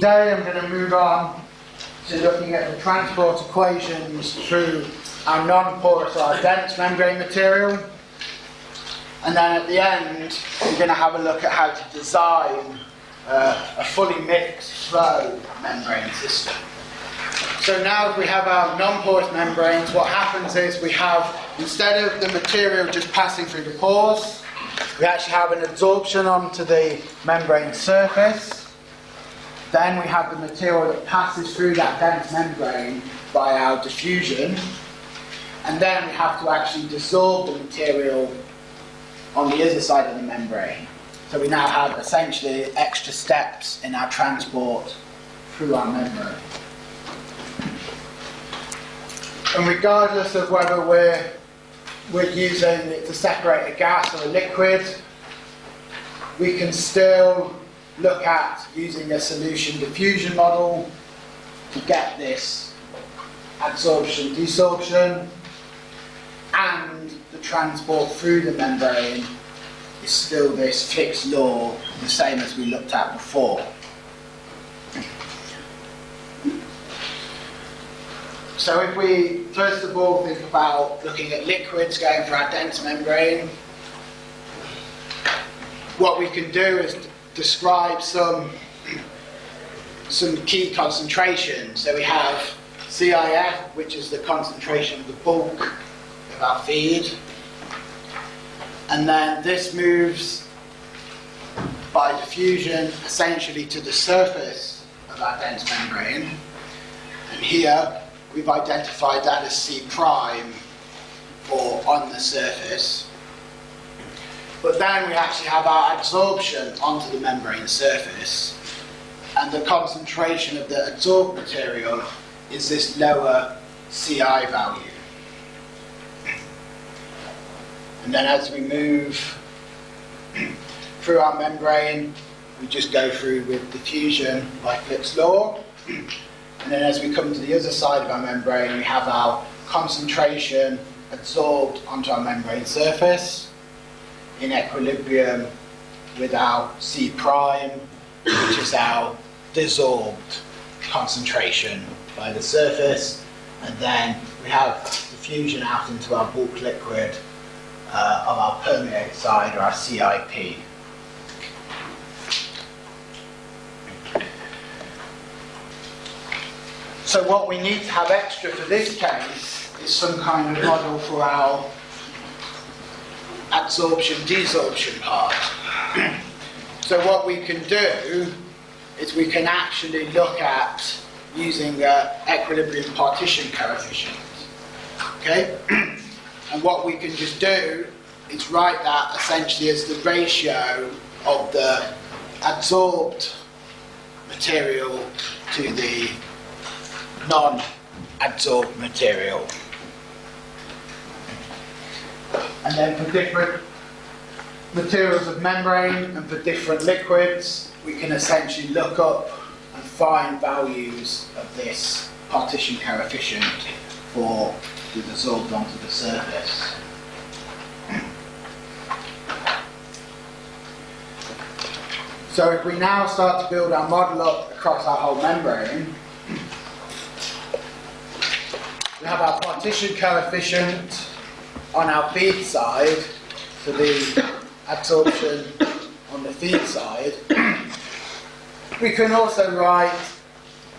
today I'm going to move on to looking at the transport equations through our non-porous or our dense membrane material. And then at the end, we're going to have a look at how to design uh, a fully mixed flow membrane system. So now if we have our non-porous membranes, what happens is we have, instead of the material just passing through the pores, we actually have an absorption onto the membrane surface. Then we have the material that passes through that dense membrane by our diffusion. And then we have to actually dissolve the material on the other side of the membrane. So we now have essentially extra steps in our transport through our membrane. And regardless of whether we're, we're using it to separate a gas or a liquid, we can still look at using a solution diffusion model to get this adsorption, desorption, and the transport through the membrane is still this Fick's law, the same as we looked at before. So if we first of all think about looking at liquids going through our dense membrane, what we can do is describe some some key concentrations. So we have CIF, which is the concentration of the bulk of our feed. And then this moves by diffusion essentially to the surface of our dense membrane. And here we've identified that as C prime or on the surface. But then we actually have our absorption onto the membrane surface. And the concentration of the adsorbed material is this lower CI value. And then as we move through our membrane, we just go through with diffusion by Fick's law. And then as we come to the other side of our membrane, we have our concentration absorbed onto our membrane surface in equilibrium with our C prime, which is our dissolved concentration by the surface. And then we have diffusion out into our bulk liquid uh, of our permeate side or our CIP. So what we need to have extra for this case is some kind of model for our adsorption desorption part. so what we can do is we can actually look at using equilibrium partition coefficient. Okay? and what we can just do is write that essentially as the ratio of the adsorbed material to the non-adsorbed material. And then for different materials of membrane and for different liquids, we can essentially look up and find values of this partition coefficient for the dissolved onto the surface. So if we now start to build our model up across our whole membrane, we have our partition coefficient on our feed side for the absorption on the feed side. We can also write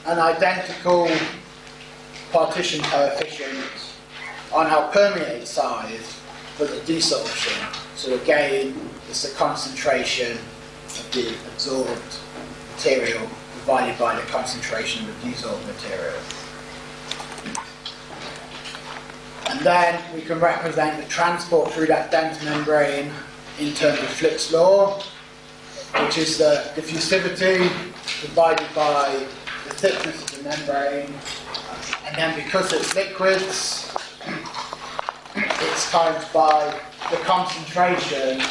an identical partition coefficient on our permeate side for the desorption. So again, it's the concentration of the absorbed material divided by the concentration of the desorbed material. And then we can represent the transport through that dense membrane in terms of Fick's law, which is the diffusivity divided by the thickness of the membrane. And then because it's liquids, it's times by the concentration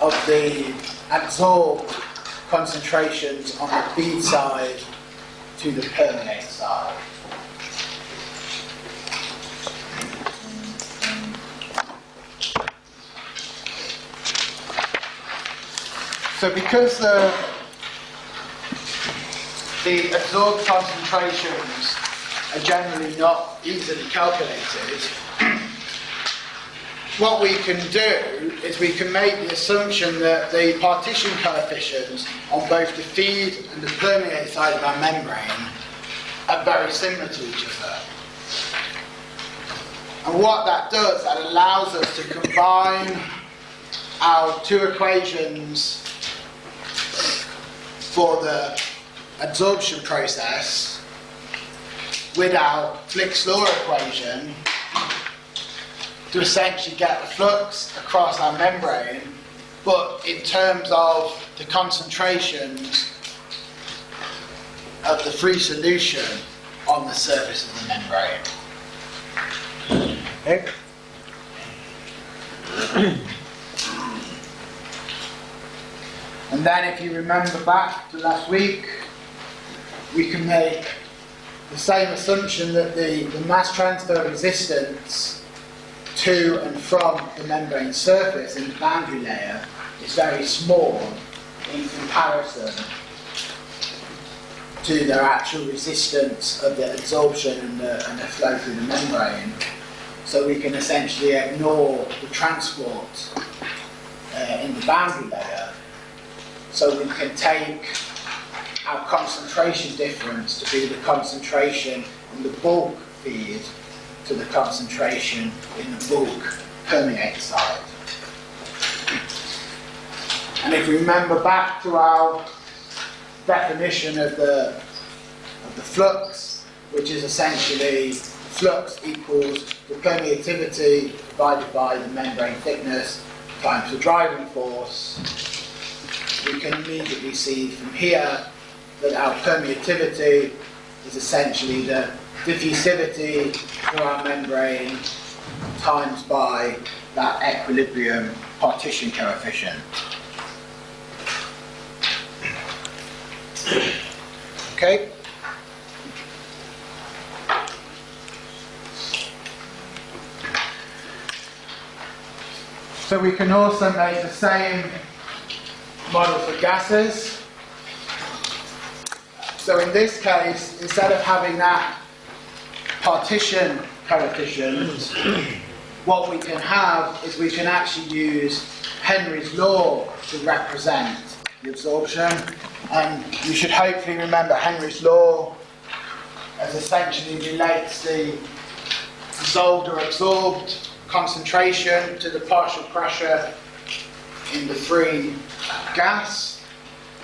of the absorbed concentrations on the feed side to the permeate side. So because the the absorbed concentrations are generally not easily calculated. what we can do is we can make the assumption that the partition coefficients on both the feed and the permeate side of our membrane are very similar to each other. And what that does, that allows us to combine our two equations for the absorption process with our Fick's law equation to essentially get the flux across our membrane, but in terms of the concentrations of the free solution on the surface of the membrane. Okay. And then if you remember back to last week, we can make the same assumption that the, the mass transfer resistance to and from the membrane surface in the boundary layer is very small in comparison to their actual resistance of the absorption and the, and the flow through the membrane. So we can essentially ignore the transport uh, in the boundary layer. So we can take our concentration difference to be the concentration in the bulk feed to the concentration in the bulk permeate side. And if we remember back to our definition of the, of the flux, which is essentially flux equals the permeativity divided by the membrane thickness times the driving force, we can immediately see from here that our permeativity is essentially the diffusivity through our membrane times by that equilibrium partition coefficient. Okay? So we can also make the same model for gases. So in this case, instead of having that partition coefficient, what we can have is we can actually use Henry's law to represent the absorption. And you should hopefully remember Henry's law as essentially relates the dissolved or absorbed concentration to the partial pressure in the free gas.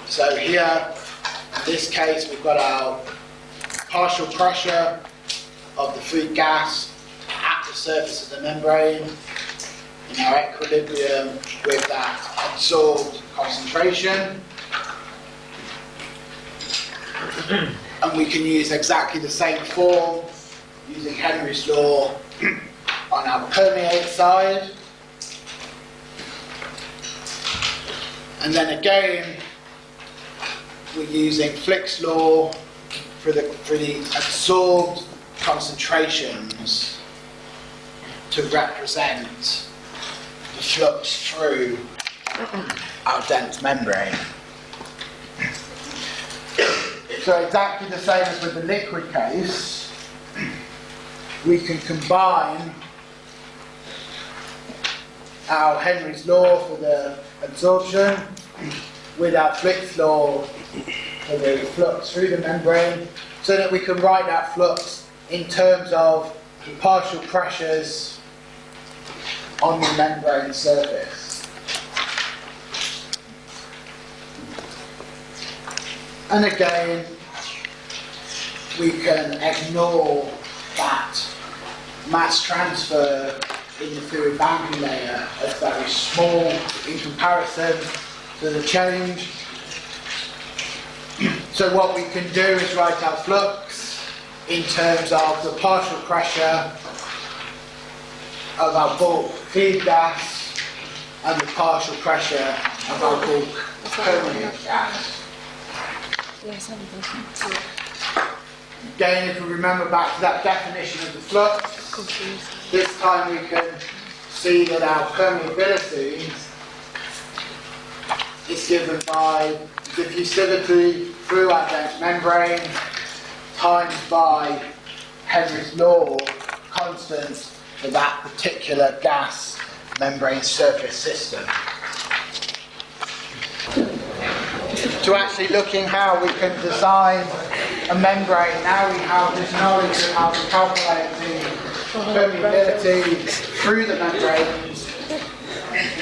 So here, in this case, we've got our partial pressure of the free gas at the surface of the membrane in our equilibrium with that absorbed concentration. and we can use exactly the same form using Henry's law on our permeate side. And then again, we're using Fick's law for the, for the absorbed concentrations to represent the flux through our dense membrane. So exactly the same as with the liquid case, we can combine our Henry's law for the absorption with our law for the flux through the membrane so that we can write that flux in terms of the partial pressures on the membrane surface. And again, we can ignore that mass transfer in the fluid boundary layer as very small in comparison to the change. So what we can do is write our flux in terms of the partial pressure of our bulk feed gas and the partial pressure of our bulk permeate gas. Again, if we remember back to that definition of the flux, this time we can see that our permeability is given by diffusivity through our dense membrane times by Henry's law constant for that particular gas membrane surface system. To actually looking how we can design a membrane, now we have this knowledge of how to calculate the permeability through the membranes,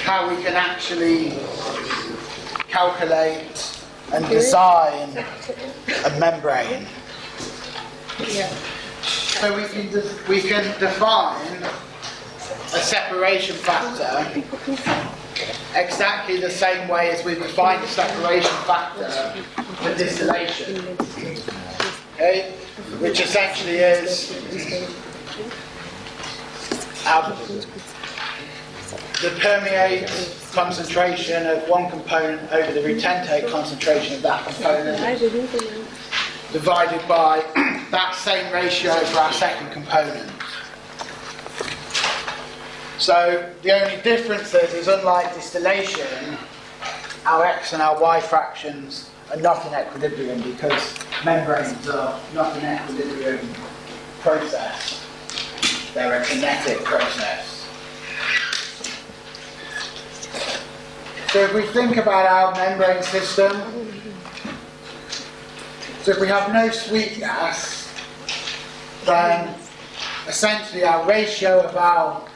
how we can actually calculate and design a membrane. So we can, we can define a separation factor exactly the same way as we define the separation factor for distillation. Okay? Which essentially is the permeate concentration of one component over the retentate concentration of that component divided by that same ratio for our second component. So the only difference is, is unlike distillation, our x and our y fractions are not in equilibrium because membranes are not an equilibrium process. They're a kinetic process. So if we think about our membrane system, so if we have no sweep gas, then essentially our ratio of our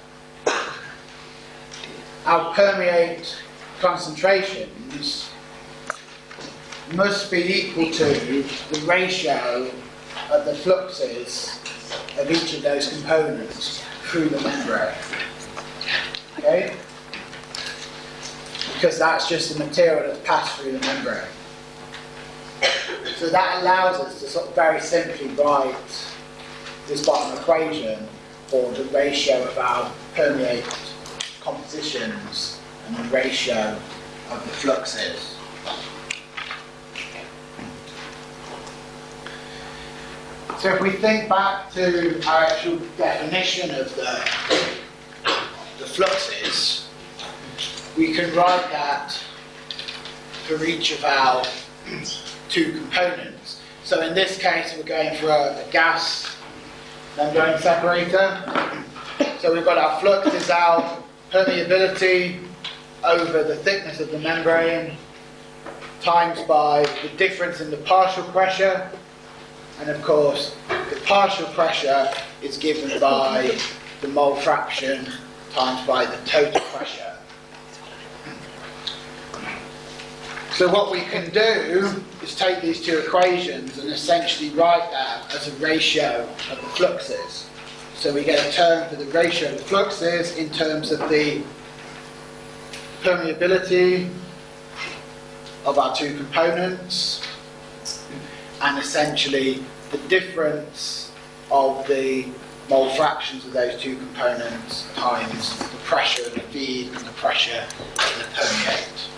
our permeate concentrations must be equal to the ratio of the fluxes of each of those components through the membrane. Okay? Because that's just the material that's passed through the membrane. So that allows us to sort of very simply write this bottom equation for the ratio of our permeate compositions and the ratio of the fluxes. So if we think back to our actual definition of the, the fluxes, we can write that for each of our two components. So in this case, we're going for a, a gas membrane separator. So we've got our flux is our permeability over the thickness of the membrane times by the difference in the partial pressure and of course the partial pressure is given by the mole fraction times by the total pressure. So what we can do is take these two equations and essentially write that as a ratio of the fluxes. So we get a term for the ratio of the fluxes in terms of the permeability of our two components and essentially the difference of the mole fractions of those two components times the pressure of the feed and the pressure of the permeate.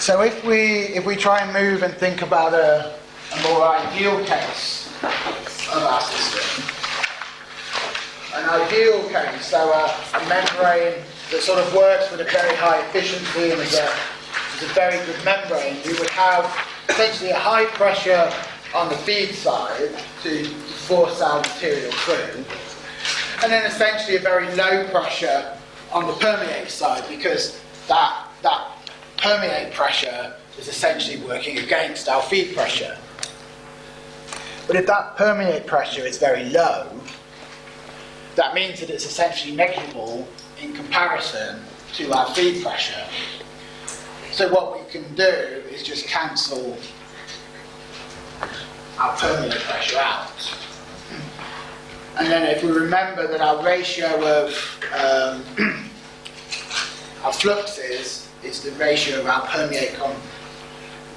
So if we if we try and move and think about a, a more ideal case of our system, an ideal case, so a, a membrane that sort of works with a very high efficiency and is a, is a very good membrane, we would have essentially a high pressure on the feed side to force our material through, and then essentially a very low pressure on the permeate side because that that permeate pressure is essentially working against our feed pressure. But if that permeate pressure is very low, that means that it's essentially negligible in comparison to our feed pressure. So what we can do is just cancel our permeate pressure out. And then if we remember that our ratio of um, our fluxes is the ratio of our permeate con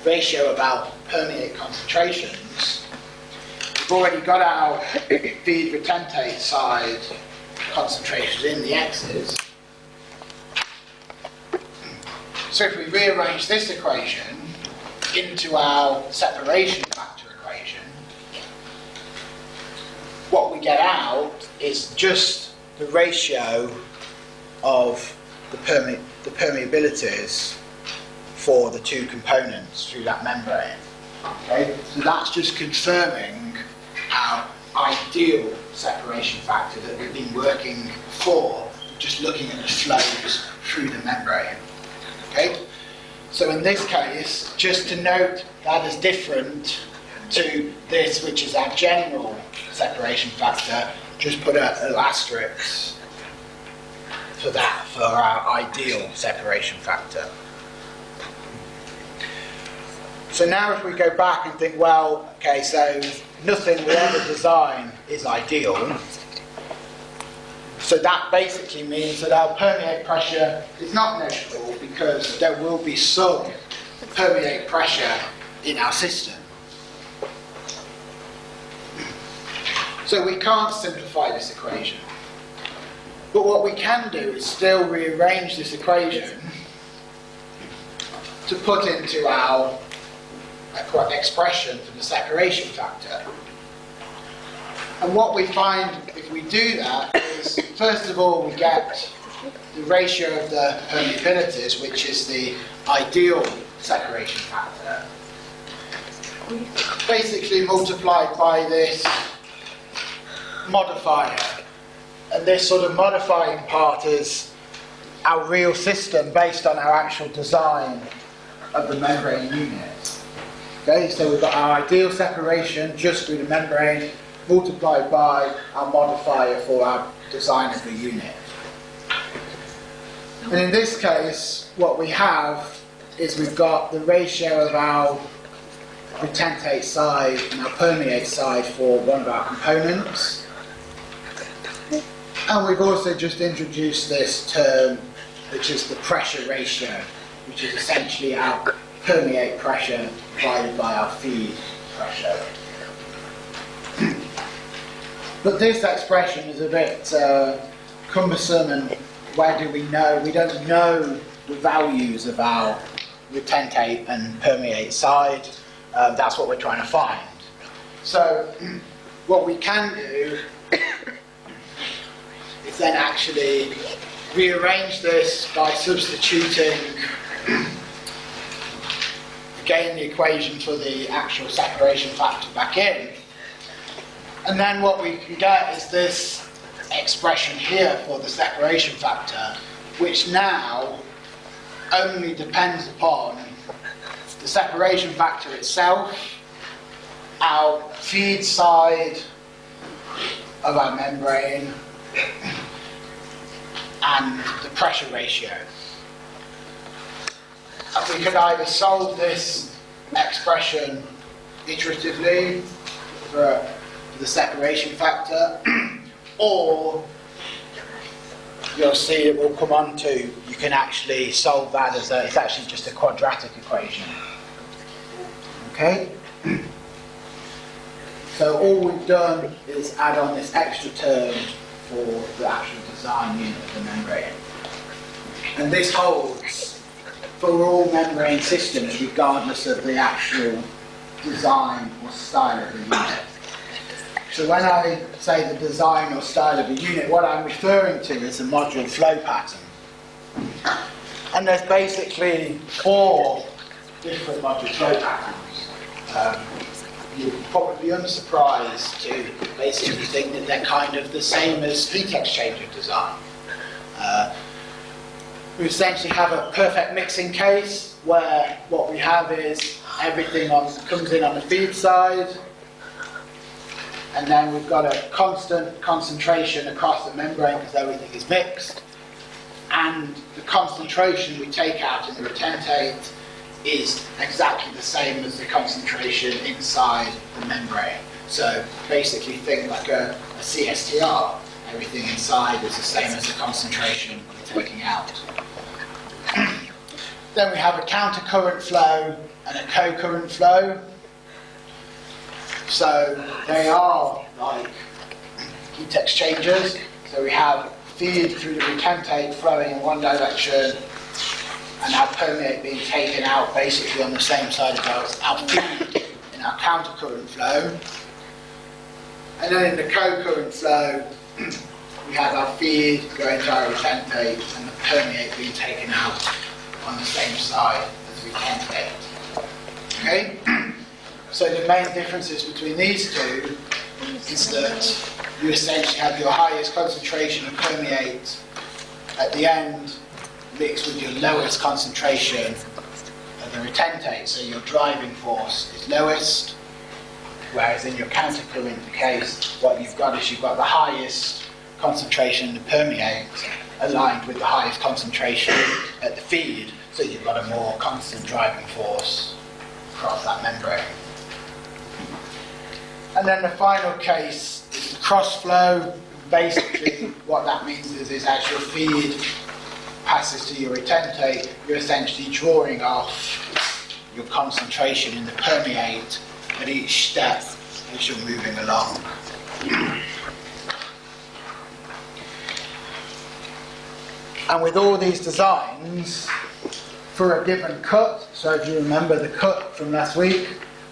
ratio of our permeate concentrations. We've already got our feed retentate side concentrations in the x's. So if we rearrange this equation into our separation factor equation, what we get out is just the ratio of the, perme- the permeabilities for the two components through that membrane. Okay, so that's just confirming our ideal separation factor that we've been working for, just looking at the flows through the membrane. Okay, so in this case, just to note that is different to this, which is our general separation factor, just put a, an asterisk for that, for our ideal separation factor. So now if we go back and think, well, okay, so nothing we ever design is ideal. So that basically means that our permeate pressure is not negligible because there will be some permeate pressure in our system. So we can't simplify this equation. But what we can do is still rearrange this equation to put into our expression for the separation factor. And what we find if we do that is, first of all, we get the ratio of the permeabilities, which is the ideal separation factor, basically multiplied by this modifier. And this sort of modifying part is our real system based on our actual design of the membrane unit. Okay, so we've got our ideal separation just through the membrane multiplied by our modifier for our design of the unit. And in this case, what we have is we've got the ratio of our retentate side and our permeate side for one of our components. And we've also just introduced this term, which is the pressure ratio, which is essentially our permeate pressure divided by our feed pressure. but this expression is a bit uh, cumbersome and where do we know? We don't know the values of our retentate and permeate side. Um, that's what we're trying to find. So what we can do is then actually rearrange this by substituting again the equation for the actual separation factor back in. And then what we can get is this expression here for the separation factor, which now only depends upon the separation factor itself, our feed side of our membrane, and the pressure ratio. And we can either solve this expression iteratively for, the separation factor, or you'll see it will come on to you can actually solve that as a, it's actually just a quadratic equation. Okay? So all we've done is add on this extra term for the actual design unit of the membrane. And this holds for all membrane systems regardless of the actual design or style of the unit. So when I say the design or style of a unit, what I'm referring to is the module flow pattern. And there's basically four different module flow patterns. Um, you're probably unsurprised to basically think that they're kind of the same as heat exchanger design. Uh, we essentially have a perfect mixing case where what we have is everything on, comes in on the feed side, and then we've got a constant concentration across the membrane because everything is mixed. And the concentration we take out in the retentate is exactly the same as the concentration inside the membrane. So basically think like a, a CSTR. Everything inside is the same as the concentration we're taking out. Then we have a counter current flow and a co-current flow. So they are like heat exchangers. So we have feed through the retentate flowing in one direction and our permeate being taken out basically on the same side of our, our feed in our counter current flow. And then in the co-current flow, we have our feed going to our retentate and the permeate being taken out on the same side as the retentate. Okay? So the main differences between these two is that you essentially have your highest concentration of permeate at the end mixed with your lowest concentration of the retentate. So your driving force is lowest, whereas in your countercurrent case, what you've got is you've got the highest concentration of permeate aligned with the highest concentration at the feed, so you've got a more constant driving force across that membrane. And then the final case is cross flow. Basically, what that means is, is as your feed passes to your retentate, you're essentially drawing off your concentration in the permeate at each step as you're moving along. And with all these designs, for a given cut, so if you remember the cut from last week,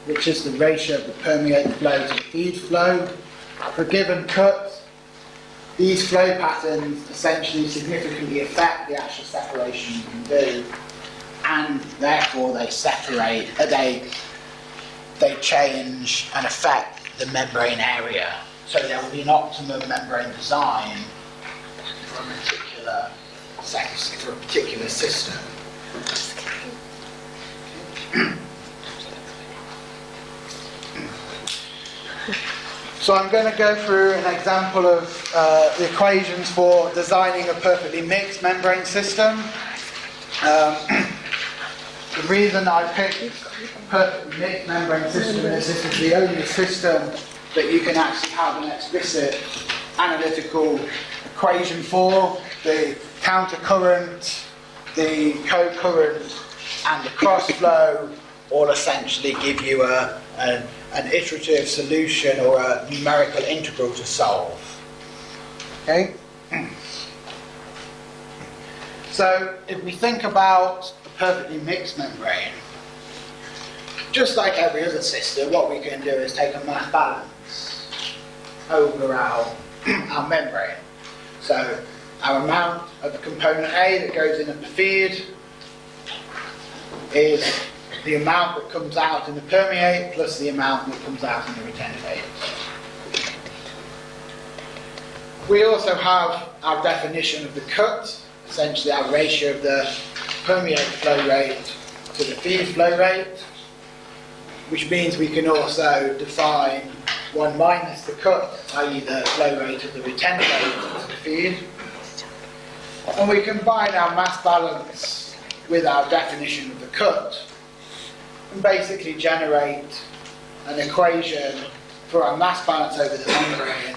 which is the ratio of the permeate flow to the feed flow, for a given cut, these flow patterns essentially significantly affect the actual separation you can do, and therefore they separate, uh, they, they change and affect the membrane area. So there will be an optimum membrane design for a particular sex, for a particular system. So I'm going to go through an example of uh, the equations for designing a perfectly mixed membrane system. Um, the reason I picked perfectly mixed membrane system is this is the only system that you can actually have an explicit analytical equation for. The countercurrent, the co-current and the cross flow all essentially give you a, a an iterative solution or a numerical integral to solve. Okay? So if we think about a perfectly mixed membrane, just like every other system, what we can do is take a mass balance over our, our membrane. So our amount of the component A that goes in at the feed is the amount that comes out in the permeate plus the amount that comes out in the retentate. We also have our definition of the cut, essentially our ratio of the permeate flow rate to the feed flow rate, which means we can also define 1 minus the cut, i.e. the flow rate of the retentate to the feed. And we combine our mass balance with our definition of the cut and basically generate an equation for our mass balance over the membrane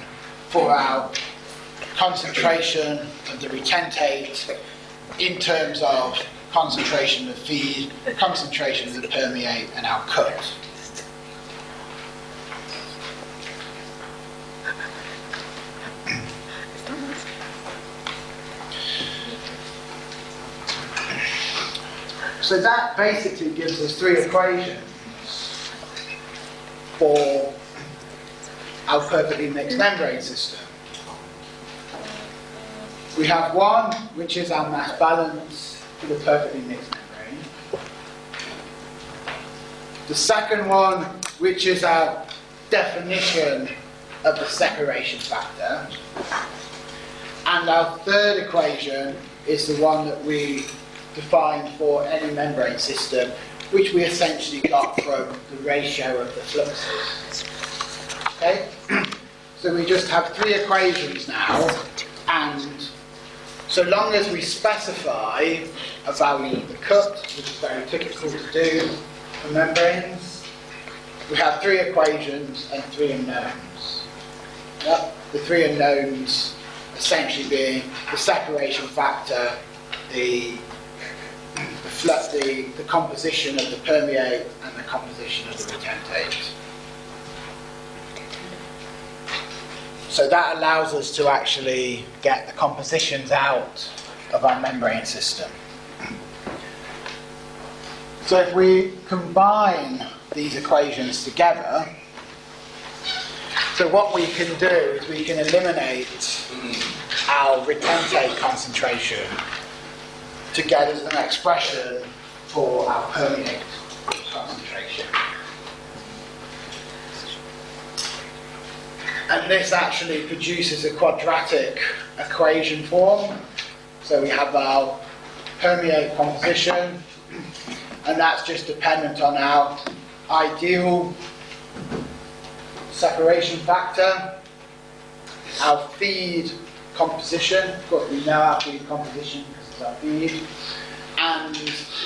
for our concentration of the retentate in terms of concentration of feed, concentration of the permeate and our cut. So that basically gives us three equations for our perfectly mixed mm. membrane system. We have one, which is our mass balance for the perfectly mixed membrane. The second one, which is our definition of the separation factor. And our third equation is the one that we defined for any membrane system, which we essentially got from the ratio of the fluxes. Okay? So we just have three equations now, and so long as we specify a value of the cut, which is very typical to do for membranes, we have three equations and three unknowns. Yep. The three unknowns essentially being the separation factor, the the, the composition of the permeate and the composition of the retentate. So that allows us to actually get the compositions out of our membrane system. So if we combine these equations together, So what we can do is we can eliminate our retentate concentration to get us an expression for our permeate concentration. And this actually produces a quadratic equation form. So we have our permeate composition, and that's just dependent on our ideal separation factor, our feed composition, of course we know our feed composition our feed, and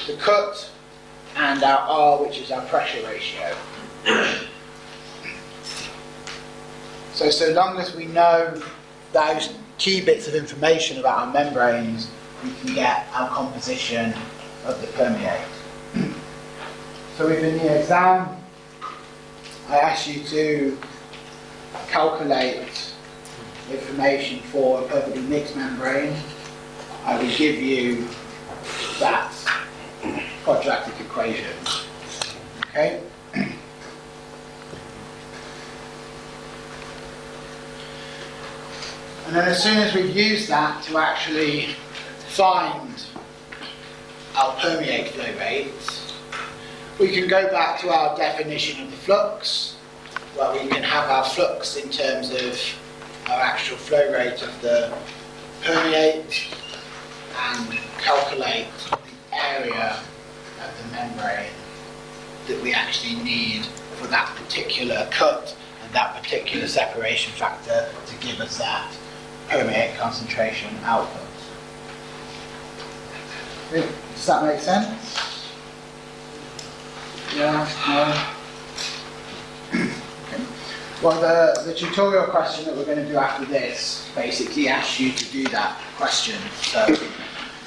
the cut, and our R, which is our pressure ratio. So, so long as we know those key bits of information about our membranes, we can get our composition of the permeate. So within the exam, I ask you to calculate information for a perfectly mixed membrane, I will give you that quadratic equation. Okay? And then as soon as we've used that to actually find our permeate flow rates, we can go back to our definition of the flux, where we can have our flux in terms of our actual flow rate of the permeate and calculate the area of the membrane that we actually need for that particular cut and that particular separation factor to give us that permeate concentration output. Does that make sense? Yeah, no? Okay. Well, the, the tutorial question that we're going to do after this basically asks you to do that question. So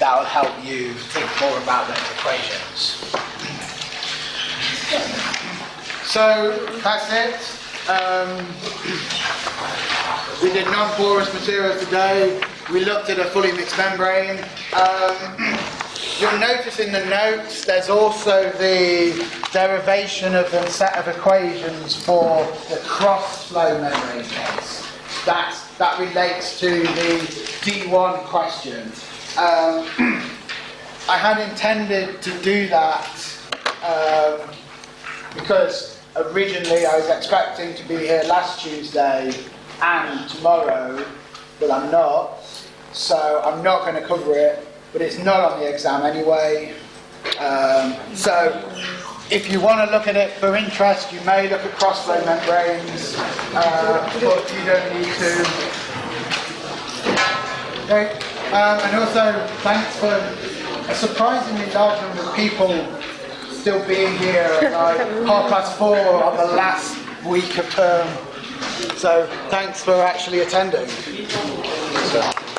that will help you think more about those equations. So that's it. Um, we did non-porous materials today. We looked at a fully mixed membrane. Um, you'll notice in the notes there's also the derivation of a set of equations for the cross-flow membrane case. That, that relates to the D1 question. Um, I had intended to do that um, because originally I was expecting to be here last Tuesday and tomorrow, but I'm not. So I'm not going to cover it, but it's not on the exam anyway. Um, so if you want to look at it for interest, you may look at cross-flow membranes, uh, but you don't need to. Okay. Um, and also, thanks for a surprisingly large number of people still being here at like half past four on the last week of term. So thanks for actually attending. So.